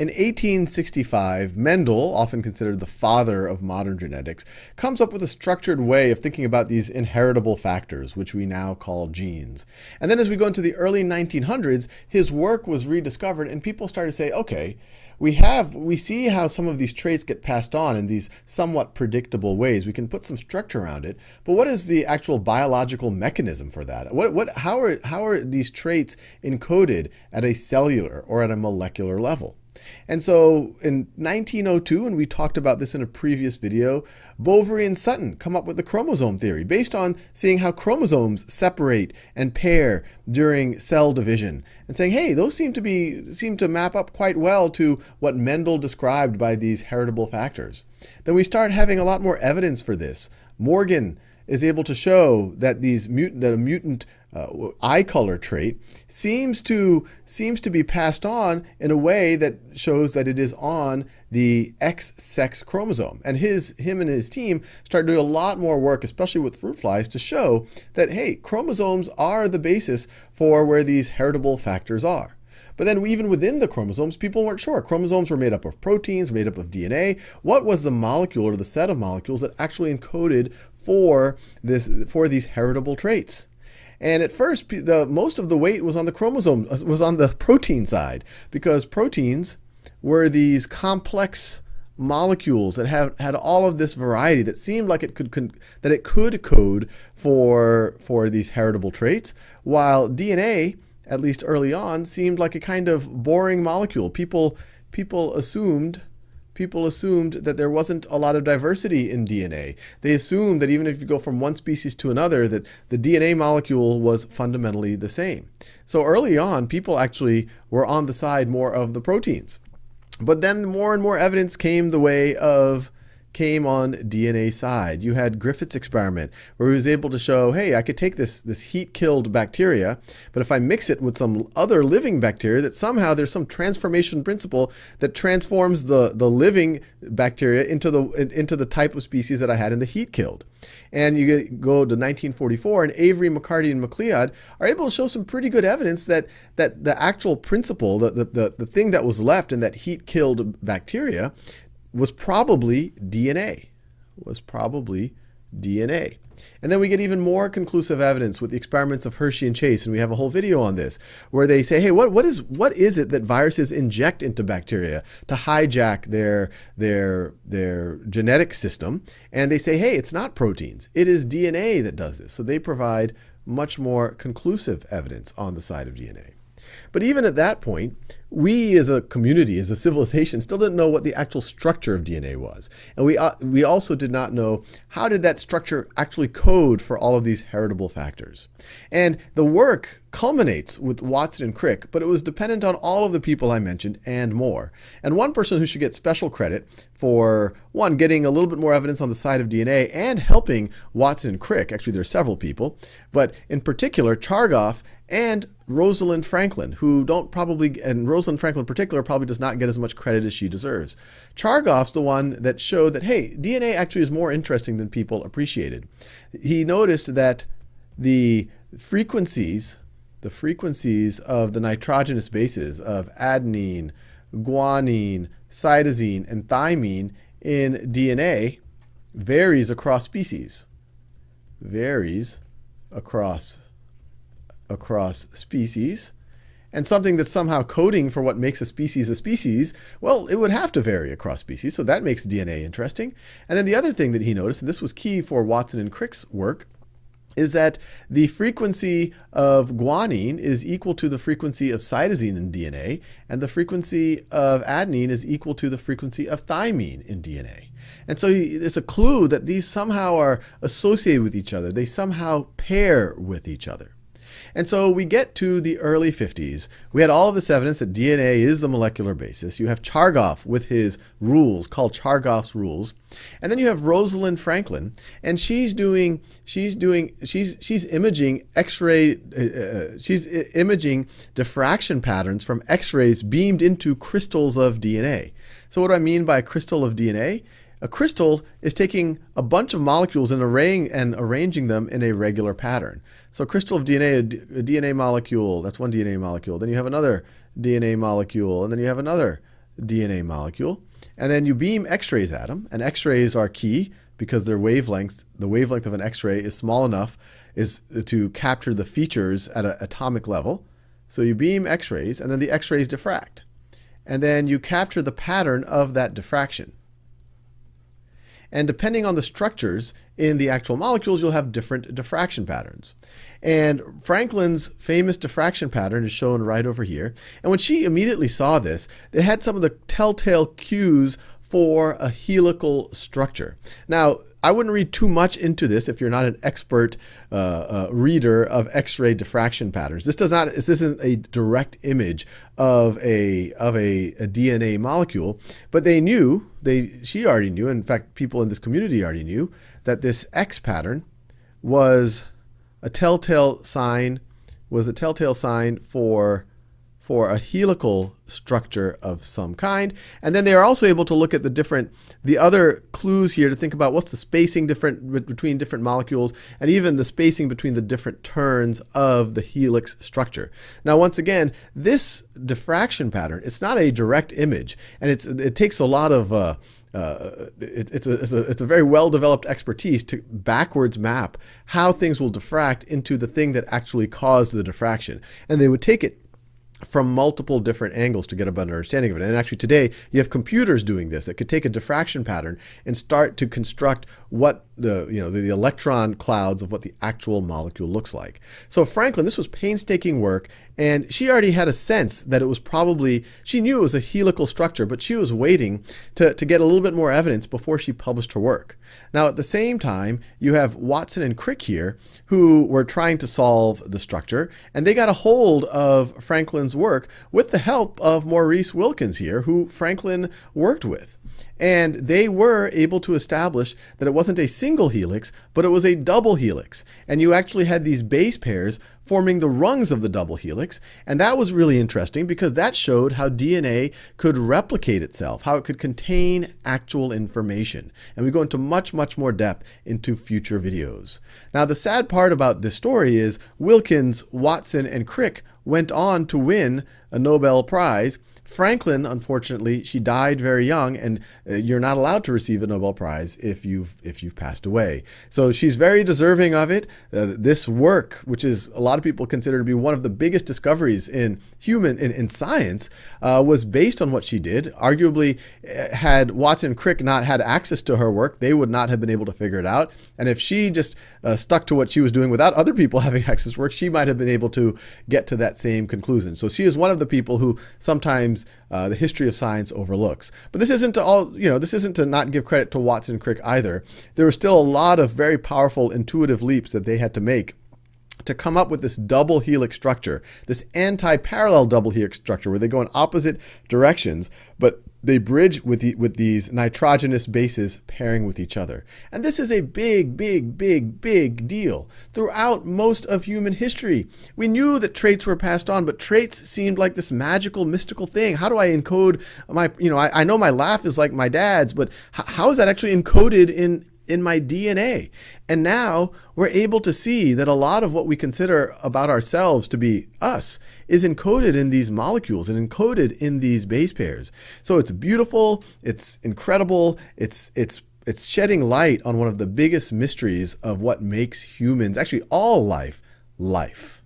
In 1865, Mendel, often considered the father of modern genetics, comes up with a structured way of thinking about these inheritable factors, which we now call genes. And then as we go into the early 1900s, his work was rediscovered and people started to say, okay, we have we see how some of these traits get passed on in these somewhat predictable ways. We can put some structure around it, but what is the actual biological mechanism for that? What what how are how are these traits encoded at a cellular or at a molecular level? And so in 1902, and we talked about this in a previous video, Boveri and Sutton come up with the chromosome theory based on seeing how chromosomes separate and pair during cell division and saying, hey, those seem to be seem to map up quite well to what Mendel described by these heritable factors. Then we start having a lot more evidence for this. Morgan is able to show that these mutant that a mutant uh, eye color trait seems to seems to be passed on in a way that shows that it is on the X sex chromosome. And his him and his team started doing a lot more work, especially with fruit flies, to show that hey, chromosomes are the basis for where these heritable factors are. But then even within the chromosomes, people weren't sure. Chromosomes were made up of proteins, made up of DNA. What was the molecule or the set of molecules that actually encoded for this for these heritable traits? And at first, the most of the weight was on the chromosome, uh, was on the protein side, because proteins were these complex molecules that have had all of this variety that seemed like it could that it could code for for these heritable traits, while DNA, at least early on, seemed like a kind of boring molecule. People people assumed people assumed that there wasn't a lot of diversity in DNA. They assumed that even if you go from one species to another, that the DNA molecule was fundamentally the same. So early on, people actually were on the side more of the proteins. But then more and more evidence came the way of came on DNA side. You had Griffith's experiment where he was able to show, hey, I could take this, this heat-killed bacteria, but if I mix it with some other living bacteria, that somehow there's some transformation principle that transforms the, the living bacteria into the, into the type of species that I had in the heat-killed. And you go to 1944, and Avery, McCarty, and MacLeod are able to show some pretty good evidence that, that the actual principle, the, the, the, the thing that was left in that heat-killed bacteria was probably DNA. Was probably DNA. And then we get even more conclusive evidence with the experiments of Hershey and Chase, and we have a whole video on this, where they say, hey, what, what, is, what is it that viruses inject into bacteria to hijack their, their, their genetic system? And they say, hey, it's not proteins, it is DNA that does this. So they provide much more conclusive evidence on the side of DNA. But even at that point, we as a community, as a civilization, still didn't know what the actual structure of DNA was. And we, uh, we also did not know how did that structure actually code for all of these heritable factors. And the work culminates with Watson and Crick, but it was dependent on all of the people I mentioned and more. And one person who should get special credit for, one, getting a little bit more evidence on the side of DNA and helping Watson and Crick, actually there are several people, but in particular Chargaff and Rosalind Franklin, who don't probably, and Rosalind Franklin in particular, probably does not get as much credit as she deserves. Chargaff's the one that showed that, hey, DNA actually is more interesting than people appreciated. He noticed that the frequencies, the frequencies of the nitrogenous bases of adenine, guanine, cytosine, and thymine in DNA varies across species. Varies across across species. And something that's somehow coding for what makes a species a species, well, it would have to vary across species, so that makes DNA interesting. And then the other thing that he noticed, and this was key for Watson and Crick's work, is that the frequency of guanine is equal to the frequency of cytosine in DNA, and the frequency of adenine is equal to the frequency of thymine in DNA. And so it's a clue that these somehow are associated with each other. They somehow pair with each other. And so we get to the early 50s. We had all of this evidence that DNA is the molecular basis. You have Chargaff with his rules called Chargaff's rules. And then you have Rosalind Franklin, and she's doing, she's doing, she's, she's imaging X-ray, uh, uh she's imaging diffraction patterns from X-rays beamed into crystals of DNA. So what do I mean by a crystal of DNA? A crystal is taking a bunch of molecules and arraying and arranging them in a regular pattern. So a crystal of DNA, a, DNA molecule, that's one DNA molecule. Then you have another DNA molecule, and then you have another DNA molecule, and then you beam X-rays at them, and X-rays are key because their wavelength, the wavelength of an X-ray is small enough is to capture the features at an atomic level. So you beam X-rays, and then the X-rays diffract. And then you capture the pattern of that diffraction. And depending on the structures in the actual molecules, you'll have different diffraction patterns. And Franklin's famous diffraction pattern is shown right over here. And when she immediately saw this, it had some of the telltale cues for a helical structure. Now, I wouldn't read too much into this if you're not an expert uh, uh, reader of X-ray diffraction patterns. This does not. This isn't a direct image of a of a, a, DNA molecule, but they knew. They she already knew. In fact, people in this community already knew that this X pattern was a telltale sign. Was a telltale sign for for a helical structure of some kind. And then they are also able to look at the different, the other clues here to think about what's the spacing different between different molecules and even the spacing between the different turns of the helix structure. Now, once again, this diffraction pattern, it's not a direct image and it's, it takes a lot of, uh, uh, it, it's, a, it's, a, it's a very well-developed expertise to backwards map how things will diffract into the thing that actually caused the diffraction. And they would take it from multiple different angles to get a better understanding of it. And actually today, you have computers doing this that could take a diffraction pattern and start to construct what the, you know, the, the, electron clouds of what the actual molecule looks like. So Franklin, this was painstaking work, and she already had a sense that it was probably, she knew it was a helical structure, but she was waiting to, to get a little bit more evidence before she published her work. Now, at the same time, you have Watson and Crick here, who were trying to solve the structure, and they got a hold of Franklin's work with the help of Maurice Wilkins here, who Franklin worked with. And they were able to establish that it wasn't a single helix, but it was a double helix. And you actually had these base pairs forming the rungs of the double helix. And that was really interesting because that showed how DNA could replicate itself, how it could contain actual information. And we go into much, much more depth into future videos. Now, the sad part about this story is Wilkins, Watson, and Crick went on to win a Nobel Prize Franklin, unfortunately, she died very young, and uh, you're not allowed to receive a Nobel Prize if you've if you've passed away. So she's very deserving of it. Uh, this work, which is a lot of people consider to be one of the biggest discoveries in human in, in science, uh, was based on what she did. Arguably, uh, had Watson Crick not had access to her work, they would not have been able to figure it out. And if she just uh, stuck to what she was doing without other people having access to work, she might have been able to get to that same conclusion. So she is one of the people who sometimes uh, the history of science overlooks. But this isn't to all, you know, this isn't to not give credit to Watson Crick either. There were still a lot of very powerful intuitive leaps that they had to make to come up with this double helix structure, this anti-parallel double helix structure where they go in opposite directions, but they bridge with, the, with these nitrogenous bases pairing with each other. And this is a big, big, big, big deal throughout most of human history. We knew that traits were passed on, but traits seemed like this magical, mystical thing. How do I encode my, you know, I, I know my laugh is like my dad's, but how is that actually encoded in, in my DNA. And now we're able to see that a lot of what we consider about ourselves to be us is encoded in these molecules and encoded in these base pairs. So it's beautiful, it's incredible, it's it's it's shedding light on one of the biggest mysteries of what makes humans, actually all life, life.